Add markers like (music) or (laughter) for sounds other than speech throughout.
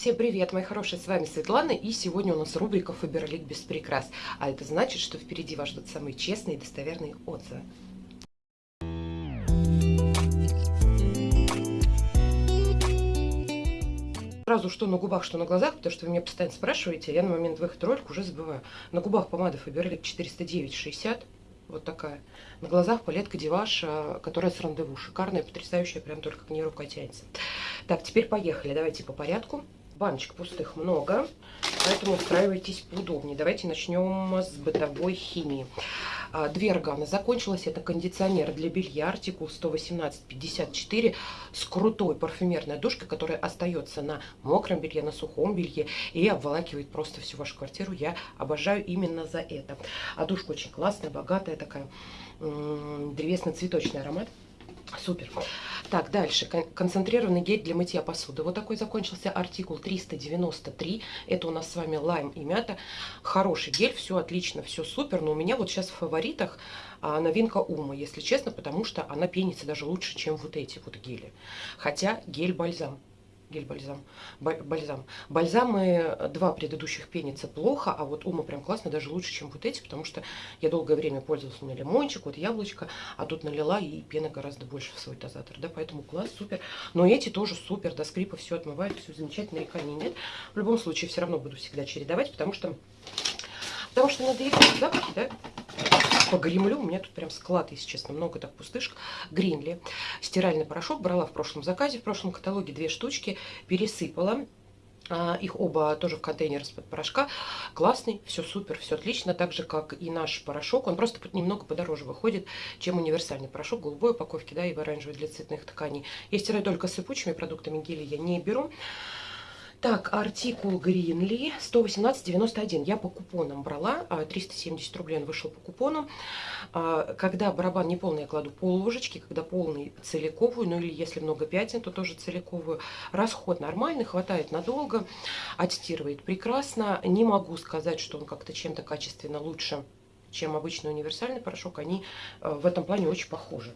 Всем привет, мои хорошие, с вами Светлана, и сегодня у нас рубрика Фаберлик без прикрас. А это значит, что впереди вас ждут самые честные и достоверные отзывы. Сразу что на губах, что на глазах, потому что вы меня постоянно спрашиваете, я на момент выхода ролика уже забываю. На губах помада Фаберлик 409,60 вот такая. На глазах палетка Диваш, э, которая с рандеву. Шикарная, потрясающая, прям только к ней рука тянется. Так, теперь поехали. Давайте по порядку. Баночек пустых много, поэтому устраивайтесь поудобнее. Давайте начнем с бытовой химии. А, две органы закончилась. Это кондиционер для белья, артикул 118-54 с крутой парфюмерной душкой, которая остается на мокром белье, на сухом белье и обволакивает просто всю вашу квартиру. Я обожаю именно за это. А душка очень классная, богатая такая, древесно-цветочный аромат. Супер. Так, дальше. Концентрированный гель для мытья посуды. Вот такой закончился артикул 393. Это у нас с вами лайм и мята. Хороший гель, все отлично, все супер. Но у меня вот сейчас в фаворитах а, новинка Ума, если честно, потому что она пенится даже лучше, чем вот эти вот гели. Хотя гель-бальзам гель-бальзам. Бальзам. Бальзамы два предыдущих пенится плохо, а вот Ума прям классно, даже лучше, чем вот эти, потому что я долгое время пользовалась, меня лимончик, вот яблочко, а тут налила и пена гораздо больше в свой дозатор, да, поэтому класс, супер. Но эти тоже супер, до скрипа все отмывают, все замечательно, нареканий нет. В любом случае, все равно буду всегда чередовать, потому что, потому что надо их запахи, да, погремлю. У меня тут прям склад, если честно, много так пустышек. Гринли. Стиральный порошок брала в прошлом заказе, в прошлом каталоге две штучки. Пересыпала. А, их оба тоже в контейнер из-под порошка. Классный, все супер, все отлично. Так же, как и наш порошок. Он просто немного подороже выходит, чем универсальный порошок. Голубой упаковки, да, и в оранжевой для цветных тканей. Я стираю только сыпучими продуктами гели, я не беру. Так, артикул Гринли 118,91. Я по купонам брала. 370 а, рублей он вышел по купону. А, когда барабан не полный, я кладу пол ложечки. Когда полный, целиковую. Ну или если много пятен, то тоже целиковую. Расход нормальный, хватает надолго. Отстирывает прекрасно. Не могу сказать, что он как-то чем-то качественно лучше, чем обычный универсальный порошок. Они э, в этом плане очень похожи.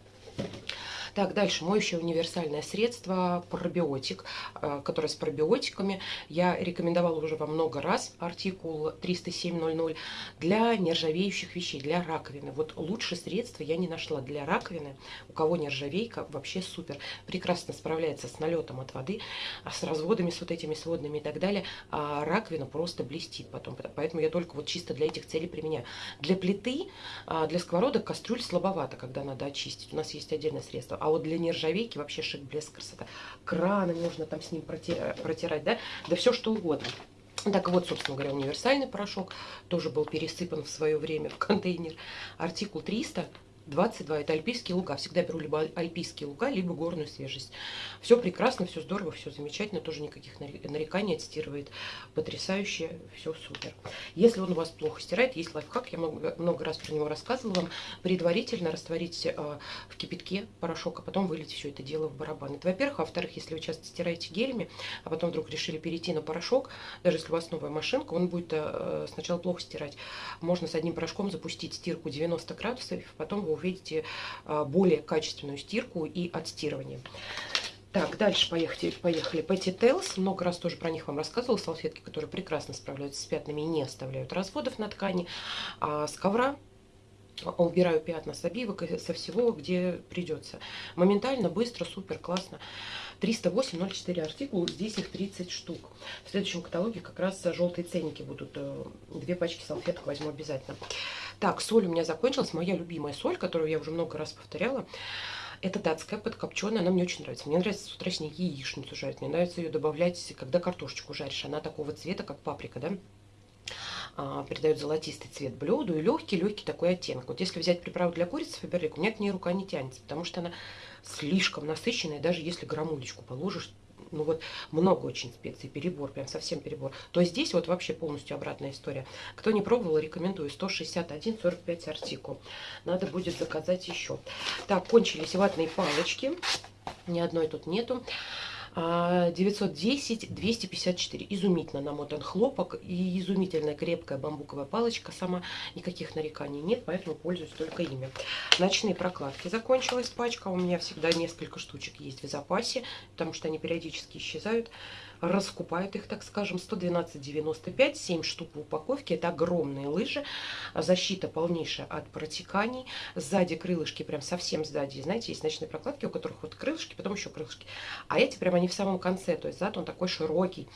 Так, дальше моющее универсальное средство пробиотик, э, которое с пробиотиками. Я рекомендовала уже вам много раз артикул 30700 для нержавеющих вещей, для раковины. Вот лучше средства я не нашла для раковины. У кого нержавейка, вообще супер. Прекрасно справляется с налетом от воды, а с разводами, с вот этими сводными и так далее. А раковина просто блестит потом. Поэтому я только вот чисто для этих целей применяю. Для плиты, а, для сковородок, кастрюль слабовато, когда надо очистить. У нас есть отдельное средство. А вот для нержавейки вообще шик, блеск, красота. Краны можно там с ним протирать, протирать да? Да все что угодно. Так вот, собственно говоря, универсальный порошок тоже был пересыпан в свое время в контейнер. Артикул 300 22. Это альпийские луга. Всегда беру либо альпийские луга, либо горную свежесть. Все прекрасно, все здорово, все замечательно. Тоже никаких нареканий отстирывает. Потрясающе, все супер. Если он у вас плохо стирает, есть лайфхак. Я много, много раз про него рассказывала вам. Предварительно растворить э, в кипятке порошок, а потом вылить все это дело в барабан. Это во-первых. А во-вторых, если вы часто стираете гелями, а потом вдруг решили перейти на порошок, даже если у вас новая машинка, он будет э, сначала плохо стирать. Можно с одним порошком запустить стирку 90 градусов, потом вы увидите а, более качественную стирку и отстирывание. Так, дальше поехали. поехали. Petty Tails. Много раз тоже про них вам рассказывала. Салфетки, которые прекрасно справляются с пятнами и не оставляют разводов на ткани. А с ковра убираю пятна с обивок и со всего, где придется. Моментально, быстро, супер, классно. 308.04 артикул, здесь их 30 штук. В следующем каталоге как раз желтые ценники будут. Э, две пачки салфеток возьму обязательно. Так, соль у меня закончилась. Моя любимая соль, которую я уже много раз повторяла. Это датская, подкопченая, она мне очень нравится. Мне нравится с утра с ней яичницу жарить. Мне нравится ее добавлять, когда картошечку жаришь. Она такого цвета, как паприка, да? А, придает золотистый цвет блюду и легкий-легкий такой оттенок. Вот если взять приправу для курицы Фаберлик, у меня к ней рука не тянется, потому что она слишком насыщенная, даже если грамулечку положишь, ну вот много очень специй, перебор, прям совсем перебор, то здесь вот вообще полностью обратная история. Кто не пробовал, рекомендую 161,45 артикул. Надо будет заказать еще. Так, кончились ватные палочки. Ни одной тут нету. 910 254 изумительно намотан хлопок и изумительная крепкая бамбуковая палочка. Сама никаких нареканий нет поэтому пользуюсь только ими. Ночные прокладки. Закончилась пачка. У меня всегда несколько штучек есть в запасе потому что они периодически исчезают раскупают их, так скажем, 112,95, 7 штук в упаковке. Это огромные лыжи, защита полнейшая от протеканий. Сзади крылышки, прям совсем сзади. Знаете, есть ночные прокладки, у которых вот крылышки, потом еще крылышки. А эти прям они в самом конце, то есть зад он такой широкий.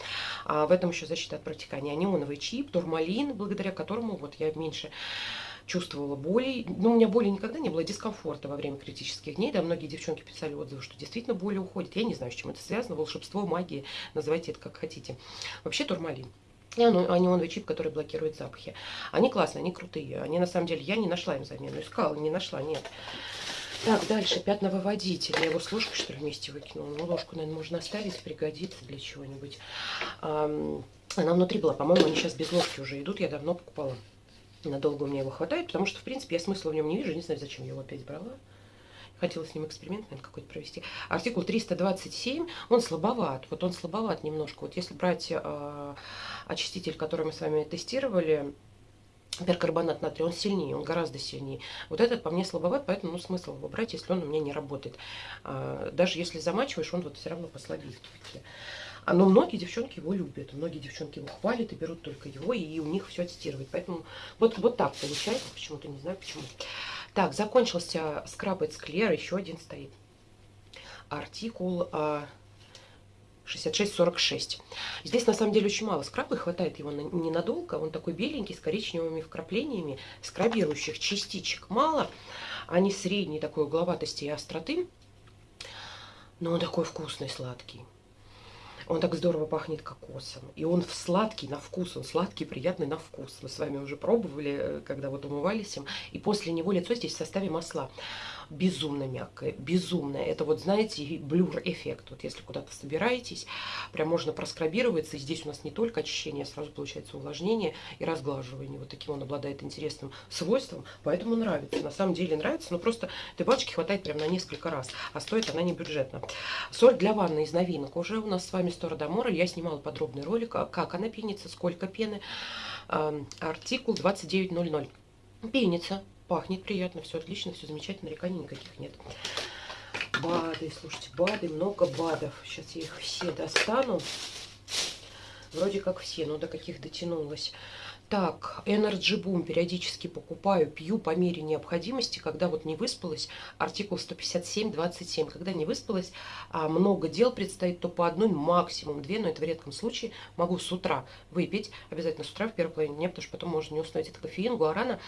А в этом еще защита от протекания. Неоновый чип, турмалин, благодаря которому вот я меньше чувствовала боли. Ну, у меня боли никогда не было, дискомфорта во время критических дней. Да, многие девчонки писали отзывы, что действительно боли уходят. Я не знаю, с чем это связано. Волшебство, магия, называйте это как хотите. Вообще турмалин. И анионовый чип, который блокирует запахи. Они классные, они крутые. Они на самом деле, я не нашла им замену. Искала, не нашла, нет. Так, дальше, пятновыводитель. Я его с ложкой, что ли, вместе выкинула. Ну, ложку, наверное, можно оставить, пригодится для чего-нибудь. Она внутри была, по-моему, они сейчас без ложки уже идут. Я давно покупала. Надолго у меня его хватает, потому что, в принципе, я смысла в нем не вижу. Не знаю, зачем я его опять брала. Хотела с ним эксперимент, наверное, какой-то провести. Артикул 327, он слабоват. Вот он слабоват немножко. Вот если брать э, очиститель, который мы с вами тестировали, перкарбонат натрия, он сильнее, он гораздо сильнее. Вот этот по мне слабоват, поэтому ну, смысл его брать, если он у меня не работает. А, даже если замачиваешь, он вот все равно послабее но многие девчонки его любят, многие девчонки его хвалят и берут только его, и у них все тестировать. Поэтому вот, вот так получается, почему-то не знаю почему. Так, закончился скраб от еще один стоит. Артикул а, 66-46. Здесь на самом деле очень мало скраба, хватает его на, ненадолго. Он такой беленький, с коричневыми вкраплениями, скрабирующих частичек мало. Они средней такой угловатости и остроты, но он такой вкусный, сладкий. Он так здорово пахнет кокосом. И он сладкий на вкус, он сладкий, приятный на вкус. Мы с вами уже пробовали, э, когда вот умывались им. И после него лицо здесь в составе масла безумно мягкое, безумное. Это вот, знаете, блюр-эффект. Вот если куда-то собираетесь, прям можно проскрабироваться. И здесь у нас не только очищение, а сразу получается увлажнение и разглаживание. Вот таким он обладает интересным свойством, поэтому нравится. На самом деле нравится, но просто этой баночки хватает прям на несколько раз. А стоит она не бюджетно. Соль для ванны из новинок. Уже у нас с вами Сторадомора. Я снимала подробный ролик, а как она пенится, сколько пены. Артикул 2900. Пенится Пахнет приятно, все отлично, все замечательно, нареканий никаких нет. БАДы, слушайте, БАДы, много БАДов. Сейчас я их все достану. Вроде как все, но до каких дотянулась. Так, Energy Boom периодически покупаю, пью по мере необходимости, когда вот не выспалась, артикул 157-27, когда не выспалась, а много дел предстоит, то по одной, максимум две, но это в редком случае, могу с утра выпить, обязательно с утра в первой половине дня, потому что потом можно не уснуть, это кофеин, гуарана,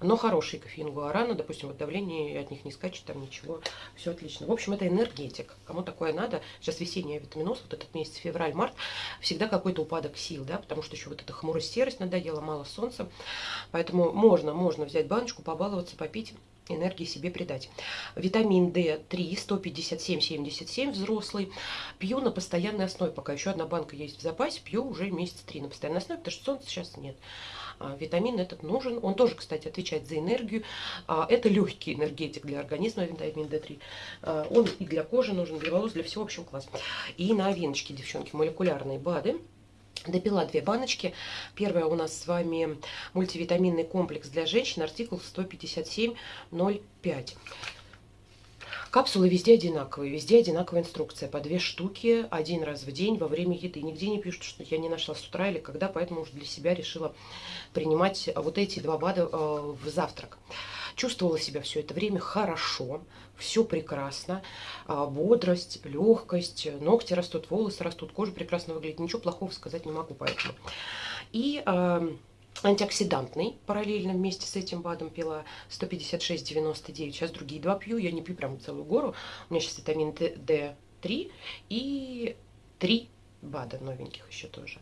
но хороший кофеин, гуарана, допустим, вот давление от них не скачет, там ничего, все отлично. В общем, это энергетик, кому такое надо, сейчас весенний витаминоз, вот этот месяц, февраль-март, всегда какой-то упадок сил, да, потому что еще вот эта хмурость, серость надоела, было мало солнца. Поэтому можно, можно взять баночку, побаловаться, попить энергии себе придать. Витамин D3 157,77 взрослый. Пью на постоянной основе. Пока еще одна банка есть в запасе, пью уже месяц три на постоянной основе, потому что солнца сейчас нет. А, витамин этот нужен. Он тоже, кстати, отвечает за энергию. А, это легкий энергетик для организма, витамин D3. А, он и для кожи нужен, для волос, для всего, в общем, класс. И новиночки, девчонки, молекулярные БАДы. Допила две баночки. Первая у нас с вами мультивитаминный комплекс для женщин, артикул 157.05. Капсулы везде одинаковые, везде одинаковая инструкция. По две штуки один раз в день во время еды. Нигде не пишут, что я не нашла с утра или когда, поэтому уже для себя решила принимать вот эти два БАДа э, в завтрак. Чувствовала себя все это время хорошо, все прекрасно. А, бодрость, легкость, ногти растут, волосы растут, кожа прекрасно выглядит. Ничего плохого сказать не могу поэтому. И а, антиоксидантный параллельно вместе с этим БАДом пила 156,99. Сейчас другие два пью, я не пью прям целую гору. У меня сейчас витамин D3 и 3 БАДа новеньких еще тоже.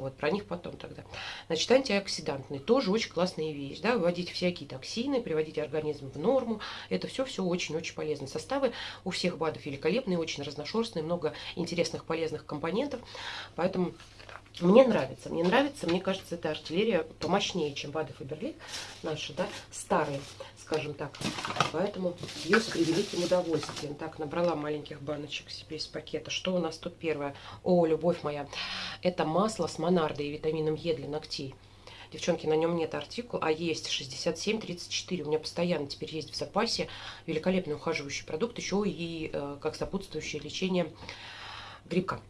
Вот, про них потом тогда. Значит, антиоксидантный тоже очень классная вещь. Да? Выводить всякие токсины, приводить организм в норму. Это все-все очень-очень полезно. Составы у всех БАДов великолепные, очень разношерстные, много интересных полезных компонентов. Поэтому мне нравится, мне нравится, мне кажется, эта артиллерия помощнее, чем БАДы Фаберлик наши, да, старые, скажем так. Поэтому ее с превеликим удовольствием. Так, набрала маленьких баночек себе из пакета. Что у нас тут первое? О, любовь моя, это масло с монардой и витамином Е для ногтей. Девчонки, на нем нет артикул, а есть 67-34. У меня постоянно теперь есть в запасе великолепный ухаживающий продукт, еще и э, как сопутствующее лечение грибка.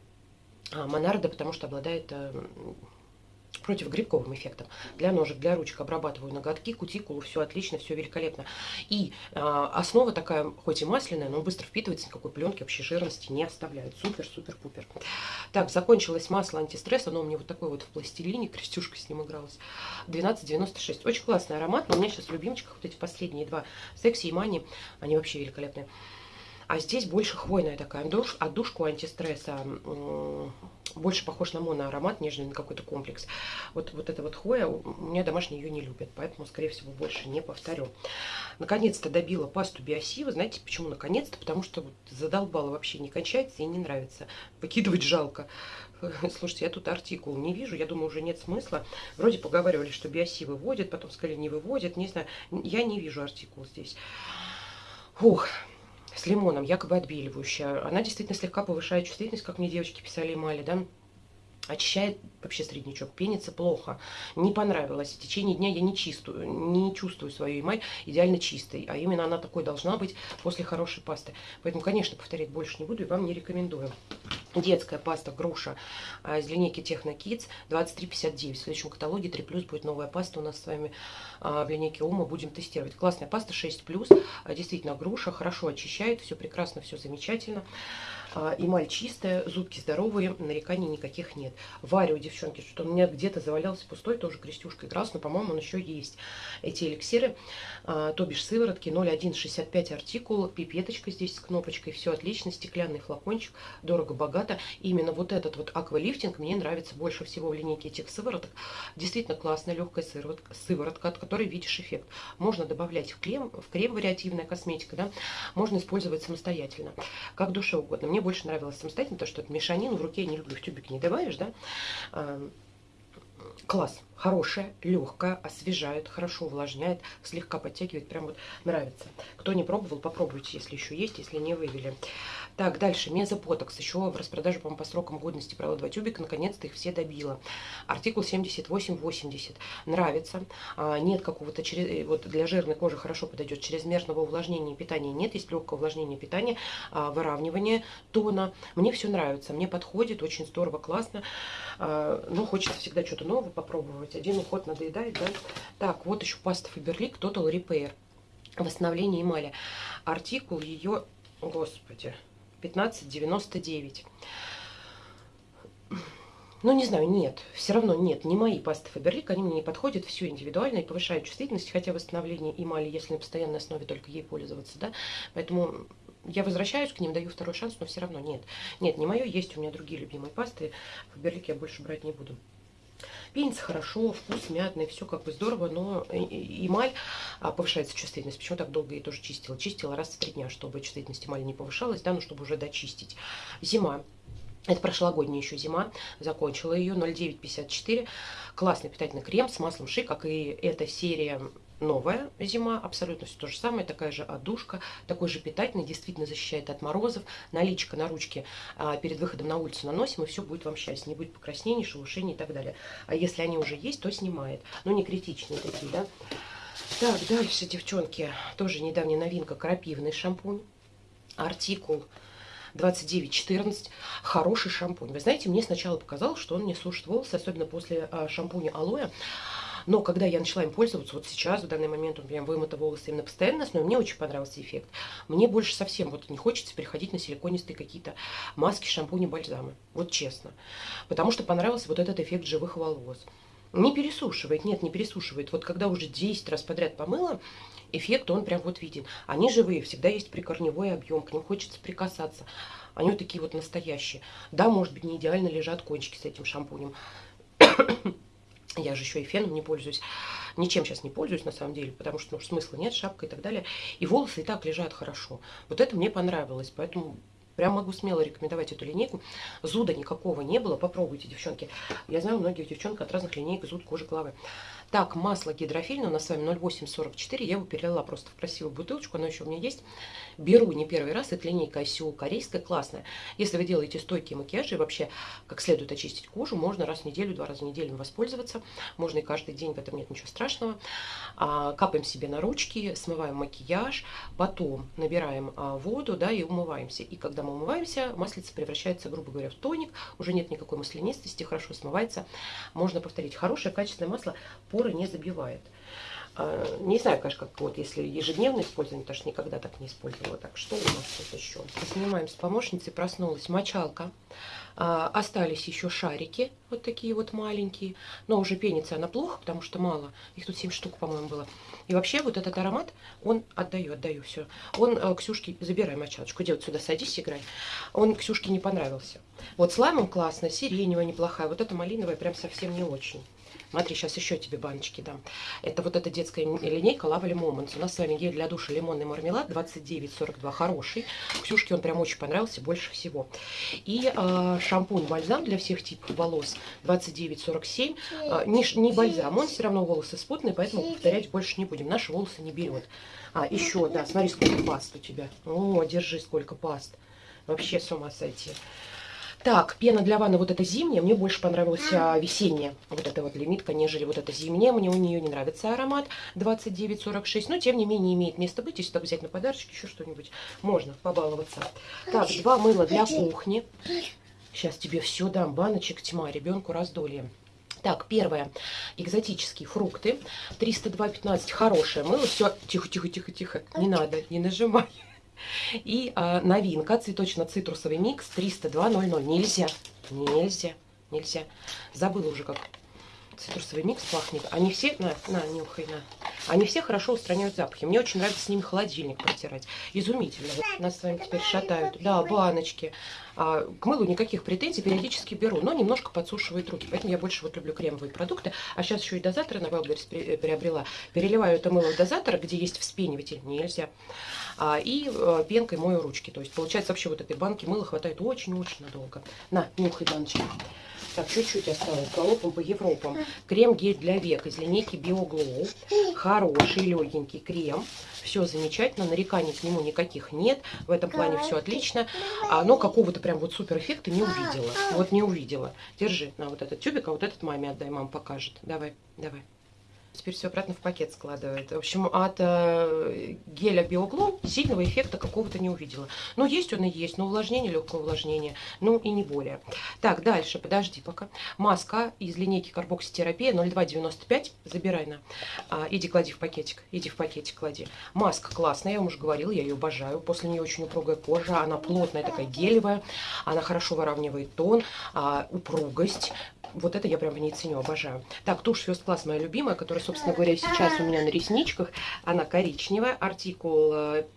А, Монардо, потому что обладает э, противогрибковым эффектом. Для ножек, для ручек обрабатываю ноготки, кутикулу, все отлично, все великолепно. И э, основа такая, хоть и масляная, но быстро впитывается, никакой пленки, вообще жирности не оставляет. Супер, супер, пупер. Так, закончилось масло антистресс, оно у меня вот такое вот в пластилине, крестюшка с ним игралась. 12,96. Очень классный аромат, но у меня сейчас в любимчиках вот эти последние два, секси и мани, они вообще великолепные. А здесь больше хвойная такая душ, отдушку антистресса. Больше похож на моноаромат, нежели на какой-то комплекс. Вот, вот эта вот хвоя, у меня домашние ее не любят, поэтому, скорее всего, больше не повторю. Наконец-то добила пасту биосива. Знаете, почему наконец-то? Потому что вот задолбала вообще, не кончается и не нравится. Выкидывать жалко. (laughs) Слушайте, я тут артикул не вижу, я думаю, уже нет смысла. Вроде поговаривали, что биоси выводят, потом сказали, не выводят, не знаю. Я не вижу артикул здесь. Ух, с лимоном, якобы отбеливающая. Она действительно слегка повышает чувствительность, как мне девочки писали эмали, да. Очищает вообще среднячок, пенится плохо. Не понравилось. В течение дня я не, чистую, не чувствую свою эмаль идеально чистой. А именно она такой должна быть после хорошей пасты. Поэтому, конечно, повторять больше не буду и вам не рекомендую. Детская паста груша из линейки Техно Kids 23,59. В следующем каталоге 3 плюс будет новая паста у нас с вами а, в линейке Ума. Будем тестировать. Классная паста 6 плюс. Действительно груша, хорошо очищает. Все прекрасно, все замечательно. Эмаль чистая, зубки здоровые, нареканий никаких нет. Варю, девчонки, что у меня где-то завалялся пустой, тоже крестюшка игрался, но, по-моему, он еще есть. Эти эликсиры, то бишь сыворотки 0,165 артикул, пипеточка здесь с кнопочкой, все отлично, стеклянный флакончик, дорого-богато богато. именно вот этот вот аквалифтинг мне нравится больше всего в линейке этих сывороток. Действительно классная легкая сыворотка, сыворотка, от которой видишь эффект. Можно добавлять в крем, в крем вариативная косметика, да, можно использовать самостоятельно, как душе угодно. Мне больше нравилось самостоятельно, потому что это мешанину в руке я не люблю, в тюбик не добавишь, да, класс, хорошая, легкая, освежает, хорошо увлажняет, слегка подтягивает, прям вот нравится. Кто не пробовал, попробуйте, если еще есть, если не вывели. Так, дальше, мезопотокс, еще в распродаже, по по срокам годности брала два тюбика, наконец-то их все добила. Артикул 7880, нравится, а, нет какого-то, э, вот для жирной кожи хорошо подойдет, чрезмерного увлажнения питания нет, есть легкое увлажнение питания, а, выравнивание тона, мне все нравится, мне подходит, очень здорово, классно, а, но хочется всегда что-то новое попробовать, один уход надоедает, да. Так, вот еще паста Faberlic Total Repair, восстановление эмали, артикул ее, господи, 15,99. Ну, не знаю, нет. Все равно нет. Не мои пасты Фаберлик. Они мне не подходят. Все индивидуально и повышают чувствительность. Хотя восстановление эмали, если на постоянной основе только ей пользоваться, да. Поэтому я возвращаюсь к ним, даю второй шанс, но все равно нет. Нет, не мое. Есть у меня другие любимые пасты. Фаберлик я больше брать не буду. Пенится хорошо, вкус мятный, все как бы здорово, но эмаль а, повышается чувствительность. Почему так долго я тоже чистила? Чистила раз в три дня, чтобы чувствительность эмали не повышалась, да, ну чтобы уже дочистить. Зима. Это прошлогодняя еще зима, закончила ее, 0,954. Классный питательный крем с маслом ши, как и эта серия новая зима, абсолютно все то же самое, такая же одушка, такой же питательный, действительно защищает от морозов. Наличка на ручке а, перед выходом на улицу наносим, и все будет вам счастье, не будет покраснений, шелушений и так далее. А если они уже есть, то снимает. Но не критичные такие, да. Так, дальше, девчонки, тоже недавняя новинка, крапивный шампунь, артикул 2914. Хороший шампунь. Вы знаете, мне сначала показалось, что он не сушит волосы, особенно после а, шампуня алоэ. Но когда я начала им пользоваться, вот сейчас, в данный момент, он прям вымыта волосы именно постоянно, но мне очень понравился эффект. Мне больше совсем вот не хочется переходить на силиконистые какие-то маски, шампуни, бальзамы. Вот честно. Потому что понравился вот этот эффект живых волос. Не пересушивает, нет, не пересушивает. Вот когда уже 10 раз подряд помыла, эффект он прям вот виден. Они живые, всегда есть прикорневой объем, к ним хочется прикасаться. Они вот такие вот настоящие. Да, может быть, не идеально лежат кончики с этим шампунем. Я же еще и феном не пользуюсь. Ничем сейчас не пользуюсь, на самом деле, потому что ну, смысла нет, шапка и так далее. И волосы и так лежат хорошо. Вот это мне понравилось, поэтому прям могу смело рекомендовать эту линейку. Зуда никакого не было, попробуйте, девчонки. Я знаю, многих девчонок от разных линеек зуд кожи головы. Так, масло гидрофильное у нас с вами 0,844. Я его перелила просто в красивую бутылочку. Оно еще у меня есть. Беру не первый раз. Это линейка ICO корейская, классная. Если вы делаете стойкие макияжи и вообще как следует очистить кожу, можно раз в неделю, два раза в неделю воспользоваться. Можно и каждый день, в этом нет ничего страшного. А, капаем себе на ручки, смываем макияж. Потом набираем а, воду да, и умываемся. И когда мы умываемся, маслица превращается, грубо говоря, в тоник, уже нет никакой маслянистости, хорошо смывается. Можно повторить, хорошее качественное масло поры не забивает. А, не знаю, конечно, как вот если ежедневно использование, потому что никогда так не использовала. Так, что у нас тут еще? Снимаем с помощницей, проснулась мочалка. А, остались еще шарики, вот такие вот маленькие. Но уже пенится она плохо, потому что мало. Их тут 7 штук, по-моему, было. И вообще вот этот аромат, он, отдаю, отдаю, все. Он э, Ксюшке, забирай мочалочку, вот сюда садись, играй. Он Ксюшке не понравился. Вот с лаймом классно, сиреневая неплохая, вот эта малиновая прям совсем не очень. Смотри, сейчас еще тебе баночки дам. Это вот эта детская линейка Lovely Moments. У нас с вами гель для душа лимонный мармелад 29,42. Хороший. Ксюшке он прям очень понравился больше всего. И э, шампунь-бальзам для всех типов волос 29,47. Э, не, не бальзам, он все равно волосы спутные, поэтому повторять больше не будем. Наши волосы не берет. А, еще, да, смотри, сколько паст у тебя. О, держи, сколько паст. Вообще с ума сойти. Так, пена для ванны вот эта зимняя, мне больше понравилась а, весенняя. Вот эта вот лимитка, нежели вот эта зимняя. Мне у нее не нравится аромат 2946, но тем не менее имеет место быть. Если так взять на подарочки, еще что-нибудь, можно побаловаться. Так, два мыла для кухни. Сейчас тебе все дам, баночек тьма, ребенку раздолье. Так, первое. Экзотические фрукты. 302,15. Хорошее мыло. Все, тихо, тихо, тихо, тихо. Не надо, не нажимай. И э, новинка, цветочно-цитрусовый микс 302.00. Нельзя, нельзя, нельзя. Забыла уже, как цитрусовый микс пахнет. Они все, на, на, нюхай, на. Они все хорошо устраняют запахи. Мне очень нравится с ними холодильник протирать. Изумительно. Вот нас с вами теперь шатают. Да, баночки. А, к мылу никаких претензий, периодически беру, но немножко подсушивает руки. Поэтому я больше вот люблю кремовые продукты. А сейчас еще и дозатор на Wildberries э, приобрела. Переливаю это мыло в дозатор, где есть вспениватель. Нельзя. А, и а, пенкой мою ручки. То есть получается вообще вот этой банки мыла хватает очень-очень надолго. На, нюхай баночки. Так, чуть-чуть осталось. Галопом по Европам. Крем-гель для век из линейки BioGlow. Хороший, легенький крем. Все замечательно, нареканий к нему никаких нет. В этом плане все отлично. А, но какого-то прям вот супер эффекта не увидела. Вот не увидела. Держи на вот этот тюбик, а вот этот маме отдай, мама покажет. Давай, давай. Теперь все обратно в пакет складывает. В общем, от э, геля Биогло сильного эффекта какого-то не увидела. Но есть он и есть, но увлажнение, легкое увлажнение, ну и не более. Так, дальше, подожди пока. Маска из линейки карбокситерапия 0295, забирай на. А, иди клади в пакетик, иди в пакетик клади. Маска классная, я вам уже говорила, я ее обожаю. После нее очень упругая кожа, она плотная, такая гелевая, она хорошо выравнивает тон, а, упругость, вот это я прям в ней ценю, обожаю. Так, тушь First Class моя любимая, которая, собственно говоря, сейчас у меня на ресничках. Она коричневая, артикул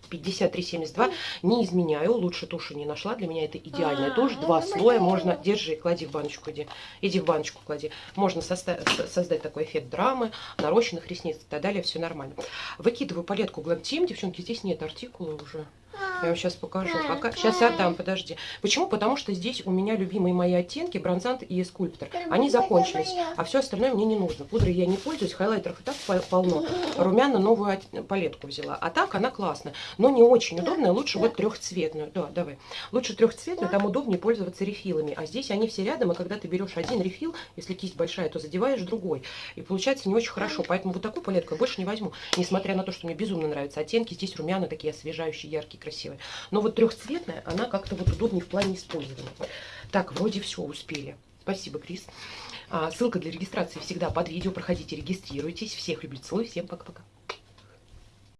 5372. Э, не изменяю, лучше туши не нашла. Для меня это идеальная а, тушь. Два слоя можно... Держи, клади в баночку, иди. Иди в баночку клади. Можно создать такой эффект драмы, нарощенных ресниц и так далее. Все нормально. Выкидываю палетку Glam Team. Девчонки, здесь нет артикула уже. Я вам сейчас покажу. Пока... Сейчас отдам, подожди. Почему? Потому что здесь у меня любимые мои оттенки, бронзант и скульптор. Они закончились, а все остальное мне не нужно. Пудры я не пользуюсь, хайлайтеров и так полно. Румяна новую палетку взяла. А так она классная, но не очень удобная. Лучше вот трехцветную. Да, давай. Лучше трехцветную, там удобнее пользоваться рефилами. А здесь они все рядом, и когда ты берешь один рефил, если кисть большая, то задеваешь другой. И получается не очень хорошо. Поэтому вот такую палетку я больше не возьму. Несмотря на то, что мне безумно нравятся оттенки, здесь румяна такие освежающие, яркие, красивые. Но вот трехцветная, она как-то вот удобнее в плане использования. Так, вроде все успели. Спасибо, Крис. А, ссылка для регистрации всегда под видео. Проходите, регистрируйтесь. Всех люблю, целую. Всем пока-пока.